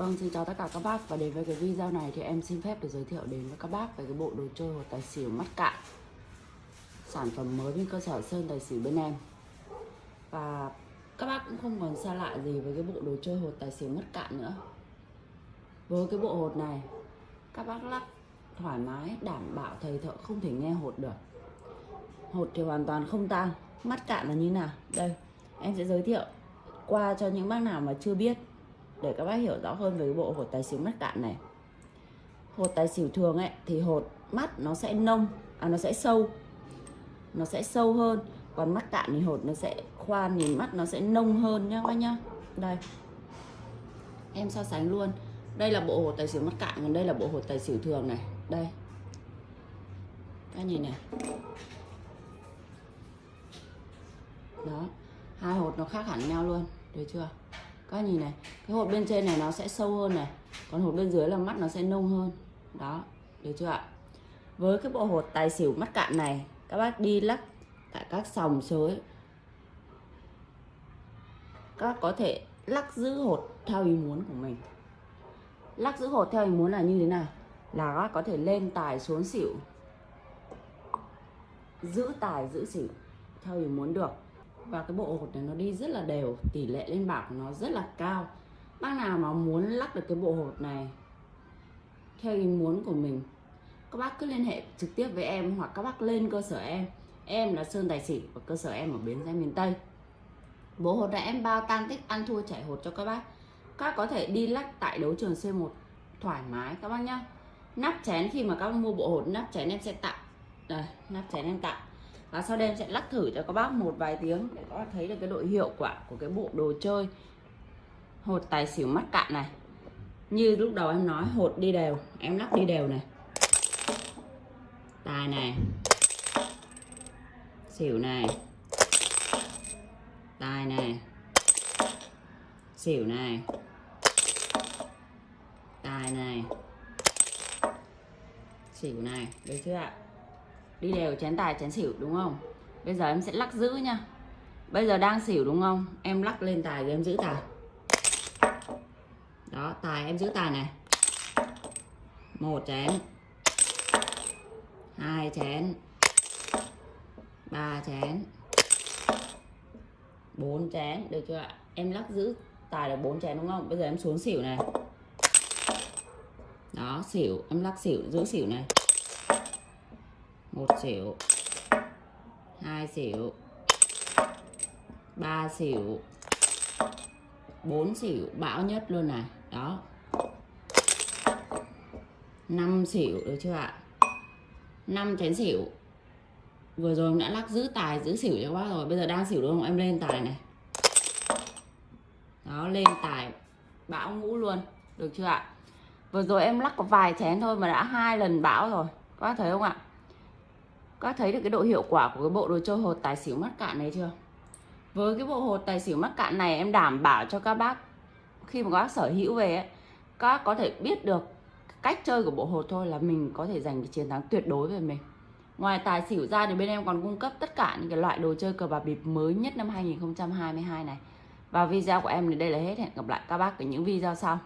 Vâng, xin chào tất cả các bác. Và đến với cái video này thì em xin phép được giới thiệu đến với các bác về cái bộ đồ chơi hột tài xỉu mắt cạn. Sản phẩm mới bên cơ sở Sơn Tài xỉu bên em. Và các bác cũng không còn xa lạ gì với cái bộ đồ chơi hột tài xỉu mắt cạn nữa. Với cái bộ hột này các bác lắc thoải mái đảm bảo thầy thợ không thể nghe hột được. Hột thì hoàn toàn không tan, mắt cạn là như nào? Đây em sẽ giới thiệu qua cho những bác nào mà chưa biết để các bác hiểu rõ hơn về cái bộ hột tài xỉu mắt cạn này. Hột tài xỉu thường ấy, thì hột mắt nó sẽ nông à nó sẽ sâu, nó sẽ sâu hơn. Còn mắt cạn thì hột nó sẽ khoan, nhìn mắt nó sẽ nông hơn nhá các bác nhá. Đây. Em so sánh luôn. Đây là bộ hột tài xỉu mắt cạn, còn đây là bộ hột tài xỉu thường này. Đây. Các nhìn này. Đó. Hai hột nó khác hẳn nhau luôn. Được chưa? Các nhìn này, cái hột bên trên này nó sẽ sâu hơn này, còn hột bên dưới là mắt nó sẽ nông hơn. Đó, được chưa ạ? Với cái bộ hột tài xỉu mắt cạn này, các bác đi lắc tại các sòng sới. Các có thể lắc giữ hột theo ý muốn của mình. Lắc giữ hột theo ý muốn là như thế nào? Là các có thể lên tài xuống xỉu. Giữ tài, giữ xỉu theo ý muốn được và cái bộ hột này nó đi rất là đều, tỷ lệ lên bảng của nó rất là cao. Bác nào mà muốn lắc được cái bộ hột này theo ý muốn của mình, các bác cứ liên hệ trực tiếp với em hoặc các bác lên cơ sở em. Em là sơn tài xỉ và cơ sở em ở bến xe miền tây. Bộ hột này em bao tan tích ăn thua chảy hột cho các bác. Các có thể đi lắc tại đấu trường C1 thoải mái các bác nhá. Nắp chén khi mà các bác mua bộ hột, nắp chén em sẽ tặng đây, nắp chén em tặng và sau đây em sẽ lắc thử cho các bác một vài tiếng để các bác thấy được cái độ hiệu quả của cái bộ đồ chơi. Hột tài xỉu mắt cạn này. Như lúc đầu em nói, hột đi đều, em lắc đi đều này. Tài này. Xỉu này. Tài này. Xỉu này. Tài này. Xỉu này. Được chưa ạ? Đi đều chén tài, chén xỉu, đúng không? Bây giờ em sẽ lắc giữ nha. Bây giờ đang xỉu, đúng không? Em lắc lên tài rồi em giữ tài. Đó, tài em giữ tài này. Một chén. Hai chén. Ba chén. Bốn chén, được chưa ạ? Em lắc giữ tài được bốn chén, đúng không? Bây giờ em xuống xỉu này. Đó, xỉu, em lắc xỉu, giữ xỉu này một xỉu hai xỉu ba xỉu bốn xỉu bão nhất luôn này. Đó. Năm xỉu được chưa ạ? Năm chén xỉu vừa rồi đã lắc giữ tài, giữ xỉu cho bác rồi. Bây giờ đang xỉu đúng không? Em lên tài này. Đó, lên tài. Bão ngũ luôn. Được chưa ạ? Vừa rồi em lắc có vài chén thôi mà đã hai lần bão rồi. Các bác thấy không ạ? Các thấy được cái độ hiệu quả của cái bộ đồ chơi hột tài xỉu mắt cạn này chưa? Với cái bộ hột tài xỉu mắt cạn này em đảm bảo cho các bác khi mà các bác sở hữu về ấy, các bác có thể biết được cách chơi của bộ hột thôi là mình có thể giành cái chiến thắng tuyệt đối về mình. Ngoài tài xỉu ra thì bên em còn cung cấp tất cả những cái loại đồ chơi cờ bạc bịp mới nhất năm 2022 này. Và video của em thì đây là hết. Hẹn gặp lại các bác ở những video sau.